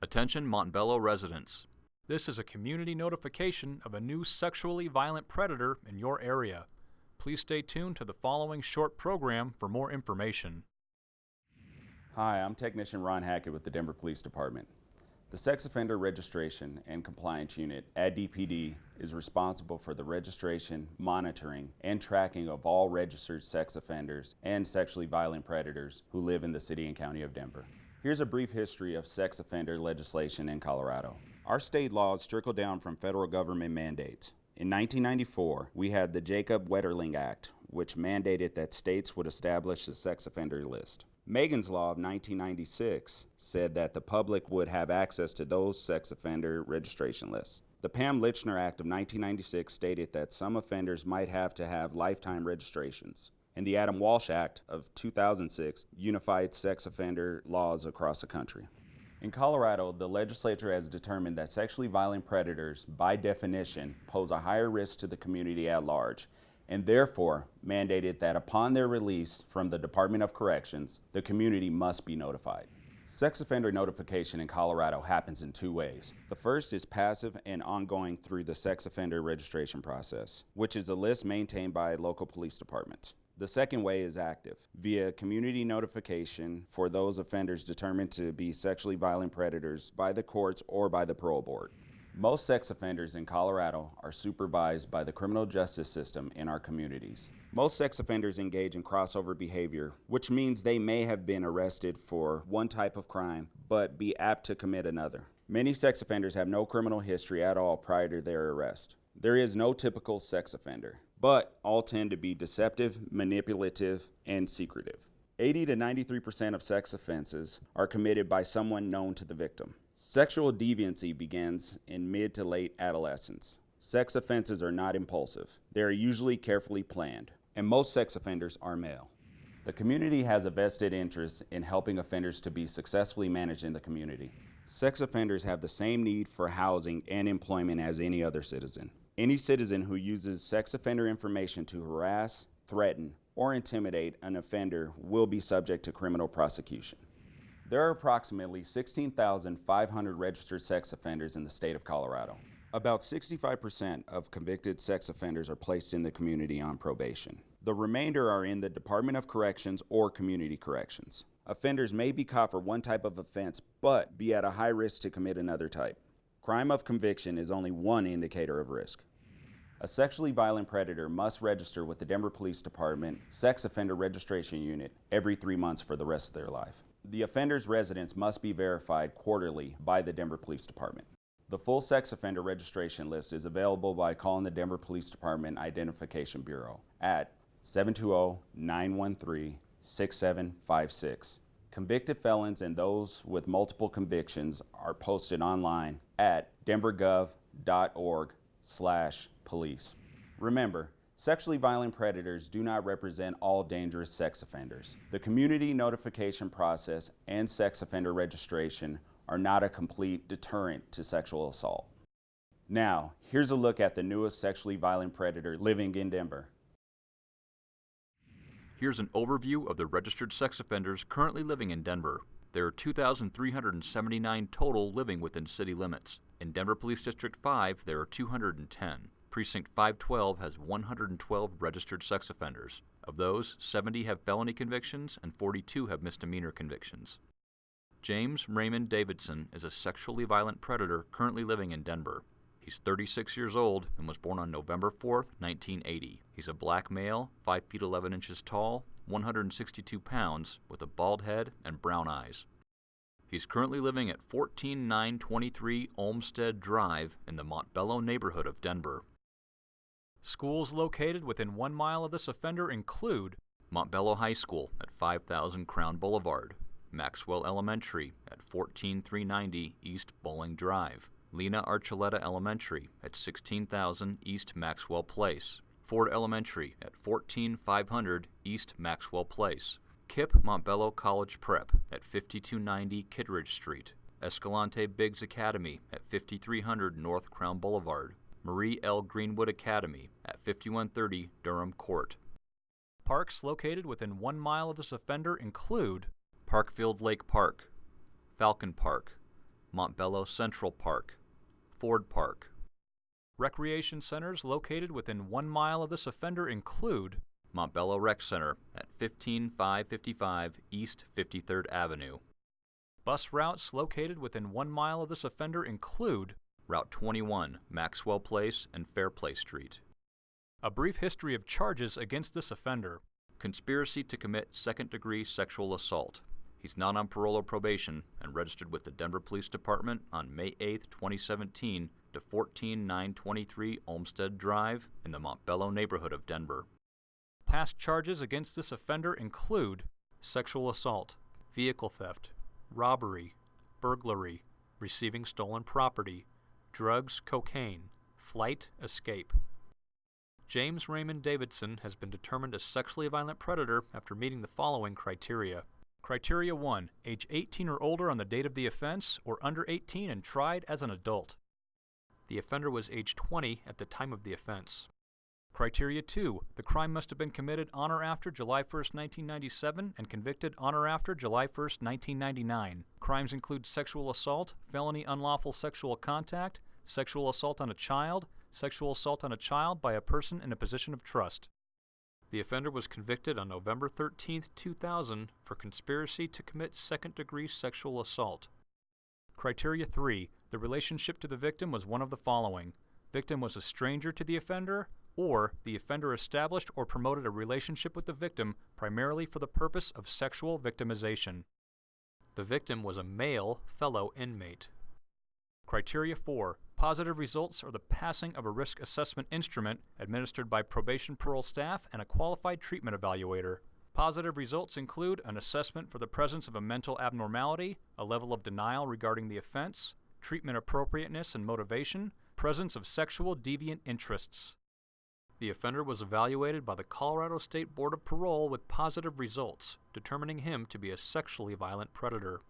Attention Montbello residents. This is a community notification of a new sexually violent predator in your area. Please stay tuned to the following short program for more information. Hi, I'm Technician Ron Hackett with the Denver Police Department. The Sex Offender Registration and Compliance Unit at DPD is responsible for the registration, monitoring, and tracking of all registered sex offenders and sexually violent predators who live in the City and County of Denver. Here's a brief history of sex offender legislation in Colorado. Our state laws trickle down from federal government mandates. In 1994, we had the Jacob Wetterling Act, which mandated that states would establish a sex offender list. Megan's Law of 1996 said that the public would have access to those sex offender registration lists. The Pam Lychner Act of 1996 stated that some offenders might have to have lifetime registrations and the Adam Walsh Act of 2006 unified sex offender laws across the country. In Colorado, the legislature has determined that sexually violent predators, by definition, pose a higher risk to the community at large, and therefore mandated that upon their release from the Department of Corrections, the community must be notified. Sex offender notification in Colorado happens in two ways. The first is passive and ongoing through the sex offender registration process, which is a list maintained by local police departments. The second way is active, via community notification for those offenders determined to be sexually violent predators by the courts or by the parole board. Most sex offenders in Colorado are supervised by the criminal justice system in our communities. Most sex offenders engage in crossover behavior, which means they may have been arrested for one type of crime, but be apt to commit another. Many sex offenders have no criminal history at all prior to their arrest. There is no typical sex offender but all tend to be deceptive, manipulative, and secretive. 80 to 93% of sex offenses are committed by someone known to the victim. Sexual deviancy begins in mid to late adolescence. Sex offenses are not impulsive. They are usually carefully planned, and most sex offenders are male. The community has a vested interest in helping offenders to be successfully managed in the community. Sex offenders have the same need for housing and employment as any other citizen. Any citizen who uses sex offender information to harass, threaten, or intimidate an offender will be subject to criminal prosecution. There are approximately 16,500 registered sex offenders in the state of Colorado. About 65% of convicted sex offenders are placed in the community on probation. The remainder are in the Department of Corrections or Community Corrections. Offenders may be caught for one type of offense, but be at a high risk to commit another type. Crime of conviction is only one indicator of risk. A sexually violent predator must register with the Denver Police Department Sex Offender Registration Unit every three months for the rest of their life. The offender's residence must be verified quarterly by the Denver Police Department. The full sex offender registration list is available by calling the Denver Police Department Identification Bureau at 720-913-6756. Convicted felons and those with multiple convictions are posted online at denvergov.org slash police. Remember, sexually violent predators do not represent all dangerous sex offenders. The community notification process and sex offender registration are not a complete deterrent to sexual assault. Now, here's a look at the newest sexually violent predator living in Denver. Here's an overview of the registered sex offenders currently living in Denver. There are 2,379 total living within city limits. In Denver Police District 5, there are 210. Precinct 512 has 112 registered sex offenders. Of those, 70 have felony convictions and 42 have misdemeanor convictions. James Raymond Davidson is a sexually violent predator currently living in Denver. He's 36 years old and was born on November 4, 1980. He's a black male, 5 feet 11 inches tall, 162 pounds, with a bald head and brown eyes. He's currently living at 14923 Olmsted Drive in the Montbello neighborhood of Denver. Schools located within one mile of this offender include Montbello High School at 5000 Crown Boulevard, Maxwell Elementary at 14390 East Bolling Drive, Lena Archuleta Elementary at 16000 East Maxwell Place, Ford Elementary at 14500 East Maxwell Place, KIPP Montbello College Prep at 5290 Kittredge Street, Escalante Biggs Academy at 5300 North Crown Boulevard, Marie L. Greenwood Academy at 5130 Durham Court. Parks located within one mile of this offender include Parkfield Lake Park, Falcon Park, Montbello Central Park, Ford Park. Recreation centers located within one mile of this offender include Montbello Rec Center at 15555 East 53rd Avenue. bus routes located within one mile of this offender include Route 21, Maxwell Place and Fairplay Street. a brief history of charges against this offender, Conspiracy to commit second degree sexual assault. He's not on parole or probation and registered with the Denver Police Department on May 8, 2017 to 14923 Olmsted Drive in the Montbello neighborhood of Denver. Past charges against this offender include sexual assault, vehicle theft, robbery, burglary, receiving stolen property, drugs, cocaine, flight, escape. James Raymond Davidson has been determined a sexually violent predator after meeting the following criteria. Criteria 1 Age 18 or older on the date of the offense, or under 18 and tried as an adult. The offender was age 20 at the time of the offense. Criteria 2. The crime must have been committed on or after July 1, 1997 and convicted on or after July 1, 1999. Crimes include sexual assault, felony unlawful sexual contact, sexual assault on a child, sexual assault on a child by a person in a position of trust. The offender was convicted on November 13, 2000 for conspiracy to commit second degree sexual assault. Criteria 3. The relationship to the victim was one of the following. Victim was a stranger to the offender, or the offender established or promoted a relationship with the victim primarily for the purpose of sexual victimization. The victim was a male fellow inmate. Criteria 4. Positive results are the passing of a risk assessment instrument administered by probation parole staff and a qualified treatment evaluator. Positive results include an assessment for the presence of a mental abnormality, a level of denial regarding the offense, treatment appropriateness and motivation, presence of sexual deviant interests. The offender was evaluated by the Colorado State Board of Parole with positive results, determining him to be a sexually violent predator.